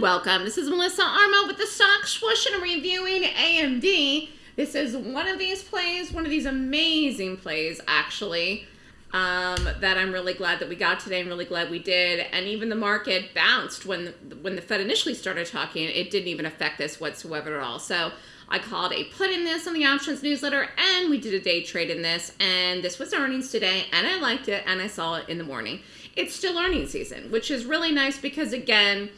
welcome. This is Melissa Armo with the Stock Swoosh and reviewing AMD. This is one of these plays, one of these amazing plays, actually, um, that I'm really glad that we got today. I'm really glad we did. And even the market bounced when when the Fed initially started talking. It didn't even affect this whatsoever at all. So I called a put in this on the options newsletter, and we did a day trade in this. And this was earnings today, and I liked it, and I saw it in the morning. It's still earnings season, which is really nice because again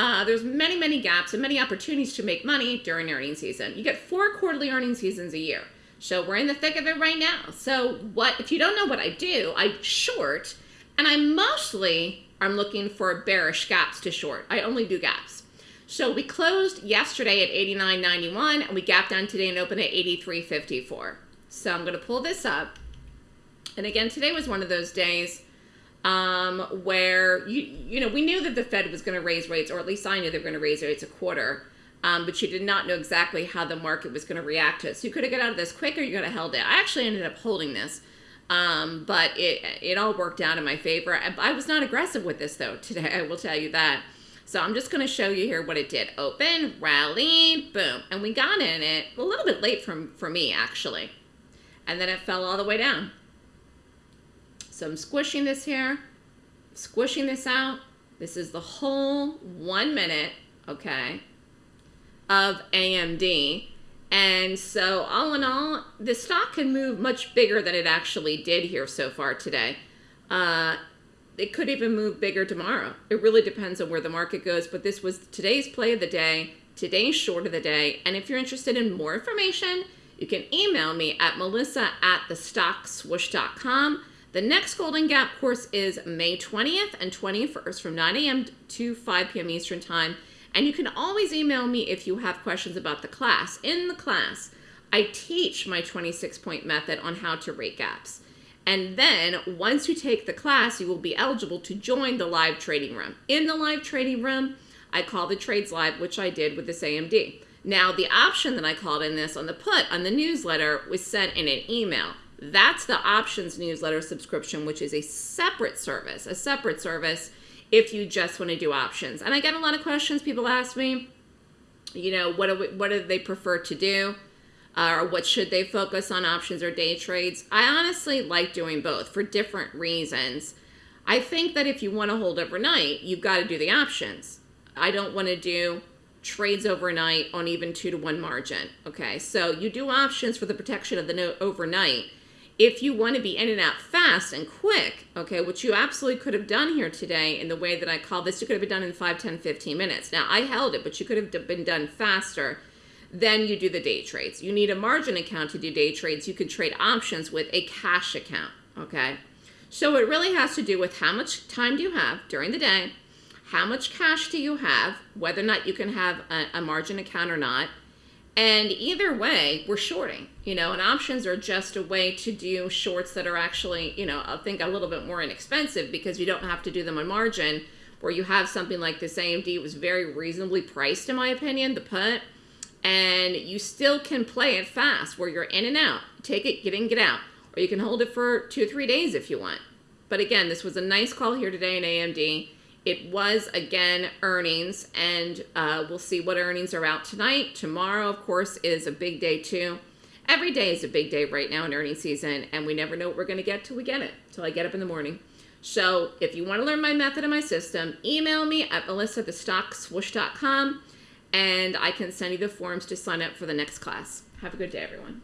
uh, there's many, many gaps and many opportunities to make money during earnings season. You get four quarterly earnings seasons a year. So we're in the thick of it right now. So what if you don't know what I do, I short and I mostly I'm looking for bearish gaps to short. I only do gaps. So we closed yesterday at 89.91 and we gapped down today and opened at 83.54. So I'm going to pull this up. And again, today was one of those days um, where you you know we knew that the Fed was going to raise rates, or at least I knew they were going to raise rates a quarter, um, but you did not know exactly how the market was going to react to it. So you could have got out of this quicker, you could have held it. I actually ended up holding this, um, but it it all worked out in my favor. I, I was not aggressive with this though today. I will tell you that. So I'm just going to show you here what it did. Open, rallied, boom, and we got in it a little bit late from for me actually, and then it fell all the way down. So I'm squishing this here, squishing this out. This is the whole one minute, okay, of AMD. And so all in all, the stock can move much bigger than it actually did here so far today. Uh, it could even move bigger tomorrow. It really depends on where the market goes. But this was today's play of the day, today's short of the day. And if you're interested in more information, you can email me at melissa at thestockswoosh.com. The next Golden Gap course is May 20th and 21st from 9 a.m. to 5 p.m. Eastern Time. And you can always email me if you have questions about the class. In the class, I teach my 26 point method on how to rate gaps. And then once you take the class, you will be eligible to join the live trading room. In the live trading room, I call the trades live, which I did with this AMD. Now, the option that I called in this on the put on the newsletter was sent in an email. That's the options newsletter subscription, which is a separate service, a separate service if you just want to do options. And I get a lot of questions. People ask me, you know, what do, we, what do they prefer to do? Uh, or what should they focus on options or day trades? I honestly like doing both for different reasons. I think that if you want to hold overnight, you've got to do the options. I don't want to do trades overnight on even two to one margin. Okay, so you do options for the protection of the note overnight if you want to be in and out fast and quick, okay, which you absolutely could have done here today in the way that I call this, you could have been done in 5, 10, 15 minutes. Now, I held it, but you could have been done faster then you do the day trades. You need a margin account to do day trades. You can trade options with a cash account, okay? So it really has to do with how much time do you have during the day, how much cash do you have, whether or not you can have a, a margin account or not, and either way, we're shorting, you know, and options are just a way to do shorts that are actually, you know, I think a little bit more inexpensive because you don't have to do them on margin where you have something like this AMD was very reasonably priced in my opinion, the put, and you still can play it fast where you're in and out, take it, get in, get out, or you can hold it for two or three days if you want. But again, this was a nice call here today in AMD. It was, again, earnings, and uh, we'll see what earnings are out tonight. Tomorrow, of course, is a big day, too. Every day is a big day right now in earnings season, and we never know what we're going to get till we get it, till I get up in the morning. So if you want to learn my method and my system, email me at melissa@thestockswoosh.com, and I can send you the forms to sign up for the next class. Have a good day, everyone.